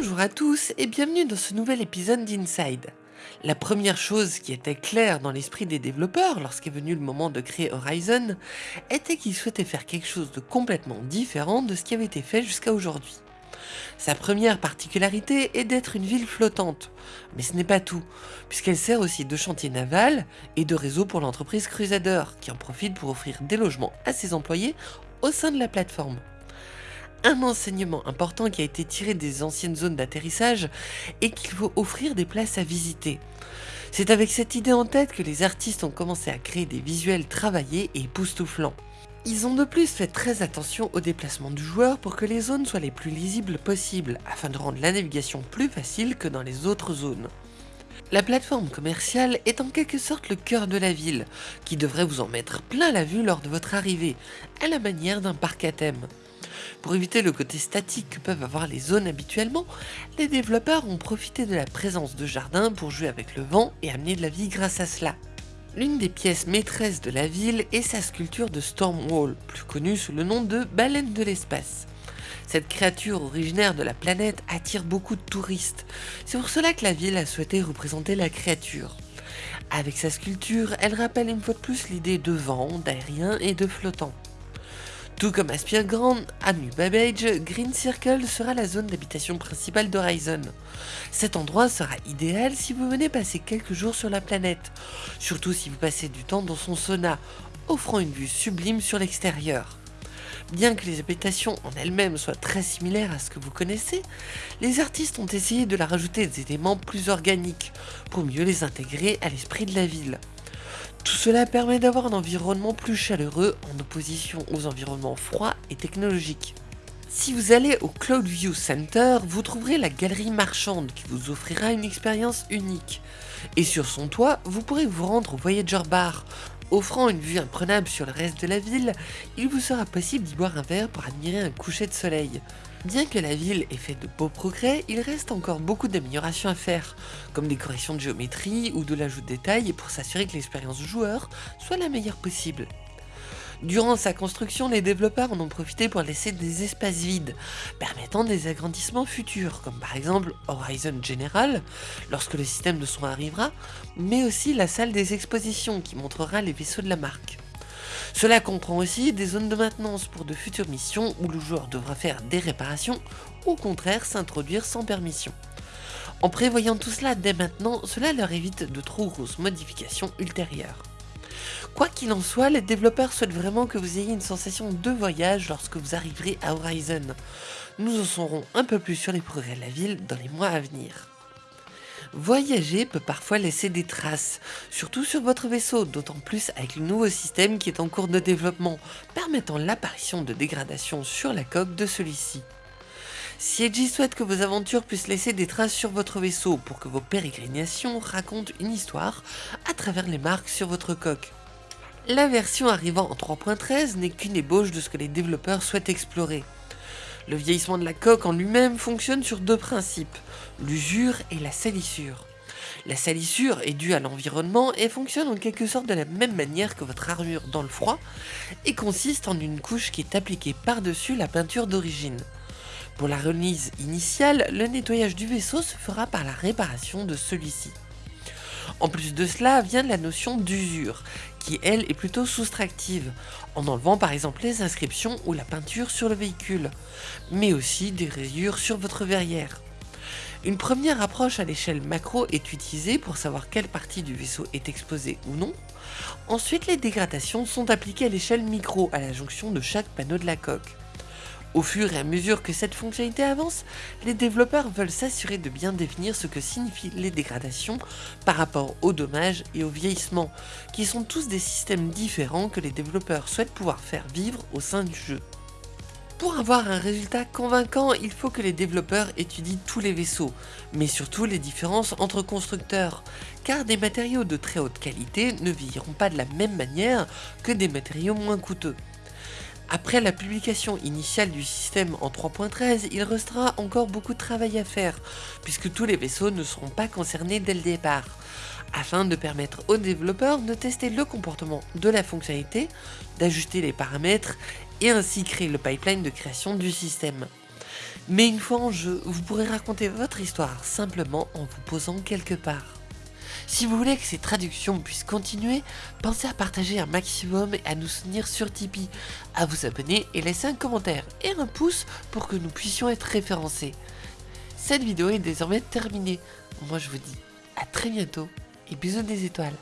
Bonjour à tous et bienvenue dans ce nouvel épisode d'Inside. La première chose qui était claire dans l'esprit des développeurs lorsqu'est venu le moment de créer Horizon était qu'ils souhaitaient faire quelque chose de complètement différent de ce qui avait été fait jusqu'à aujourd'hui. Sa première particularité est d'être une ville flottante, mais ce n'est pas tout, puisqu'elle sert aussi de chantier naval et de réseau pour l'entreprise Crusader, qui en profite pour offrir des logements à ses employés au sein de la plateforme un enseignement important qui a été tiré des anciennes zones d'atterrissage et qu'il faut offrir des places à visiter. C'est avec cette idée en tête que les artistes ont commencé à créer des visuels travaillés et époustouflants. Ils ont de plus fait très attention au déplacement du joueur pour que les zones soient les plus lisibles possibles, afin de rendre la navigation plus facile que dans les autres zones. La plateforme commerciale est en quelque sorte le cœur de la ville, qui devrait vous en mettre plein la vue lors de votre arrivée, à la manière d'un parc à thème. Pour éviter le côté statique que peuvent avoir les zones habituellement, les développeurs ont profité de la présence de jardins pour jouer avec le vent et amener de la vie grâce à cela. L'une des pièces maîtresses de la ville est sa sculpture de Stormwall, plus connue sous le nom de baleine de l'espace. Cette créature originaire de la planète attire beaucoup de touristes, c'est pour cela que la ville a souhaité représenter la créature. Avec sa sculpture, elle rappelle une fois de plus l'idée de vent, d'aérien et de flottant. Tout comme Aspire Grand, à New Babbage, Green Circle sera la zone d'habitation principale d'Horizon. Cet endroit sera idéal si vous venez passer quelques jours sur la planète, surtout si vous passez du temps dans son sauna, offrant une vue sublime sur l'extérieur. Bien que les habitations en elles-mêmes soient très similaires à ce que vous connaissez, les artistes ont essayé de la rajouter des éléments plus organiques, pour mieux les intégrer à l'esprit de la ville. Tout cela permet d'avoir un environnement plus chaleureux en opposition aux environnements froids et technologiques. Si vous allez au Cloudview Center, vous trouverez la galerie marchande qui vous offrira une expérience unique. Et sur son toit, vous pourrez vous rendre au Voyager Bar. Offrant une vue imprenable sur le reste de la ville, il vous sera possible d'y boire un verre pour admirer un coucher de soleil. Bien que la ville ait fait de beaux progrès, il reste encore beaucoup d'améliorations à faire, comme des corrections de géométrie ou de l'ajout de détails pour s'assurer que l'expérience joueur soit la meilleure possible. Durant sa construction, les développeurs en ont profité pour laisser des espaces vides, permettant des agrandissements futurs, comme par exemple Horizon General, lorsque le système de soins arrivera, mais aussi la salle des expositions qui montrera les vaisseaux de la marque. Cela comprend aussi des zones de maintenance pour de futures missions où le joueur devra faire des réparations ou au contraire s'introduire sans permission. En prévoyant tout cela dès maintenant, cela leur évite de trop grosses modifications ultérieures. Quoi qu'il en soit, les développeurs souhaitent vraiment que vous ayez une sensation de voyage lorsque vous arriverez à Horizon. Nous en saurons un peu plus sur les progrès de la ville dans les mois à venir. Voyager peut parfois laisser des traces, surtout sur votre vaisseau, d'autant plus avec le nouveau système qui est en cours de développement, permettant l'apparition de dégradations sur la coque de celui-ci. Edgy souhaite que vos aventures puissent laisser des traces sur votre vaisseau pour que vos pérégrinations racontent une histoire à travers les marques sur votre coque. La version arrivant en 3.13 n'est qu'une ébauche de ce que les développeurs souhaitent explorer. Le vieillissement de la coque en lui-même fonctionne sur deux principes, l'usure et la salissure. La salissure est due à l'environnement et fonctionne en quelque sorte de la même manière que votre armure dans le froid et consiste en une couche qui est appliquée par-dessus la peinture d'origine. Pour la remise initiale, le nettoyage du vaisseau se fera par la réparation de celui-ci. En plus de cela vient la notion d'usure, qui elle est plutôt soustractive, en enlevant par exemple les inscriptions ou la peinture sur le véhicule, mais aussi des rayures sur votre verrière. Une première approche à l'échelle macro est utilisée pour savoir quelle partie du vaisseau est exposée ou non. Ensuite, les dégradations sont appliquées à l'échelle micro à la jonction de chaque panneau de la coque. Au fur et à mesure que cette fonctionnalité avance, les développeurs veulent s'assurer de bien définir ce que signifient les dégradations par rapport aux dommages et au vieillissement, qui sont tous des systèmes différents que les développeurs souhaitent pouvoir faire vivre au sein du jeu. Pour avoir un résultat convaincant, il faut que les développeurs étudient tous les vaisseaux, mais surtout les différences entre constructeurs, car des matériaux de très haute qualité ne vieilliront pas de la même manière que des matériaux moins coûteux. Après la publication initiale du système en 3.13, il restera encore beaucoup de travail à faire, puisque tous les vaisseaux ne seront pas concernés dès le départ, afin de permettre aux développeurs de tester le comportement de la fonctionnalité, d'ajuster les paramètres et ainsi créer le pipeline de création du système. Mais une fois en jeu, vous pourrez raconter votre histoire simplement en vous posant quelque part. Si vous voulez que ces traductions puissent continuer, pensez à partager un maximum et à nous soutenir sur Tipeee, à vous abonner et laisser un commentaire et un pouce pour que nous puissions être référencés. Cette vidéo est désormais terminée. Moi je vous dis à très bientôt et bisous des étoiles.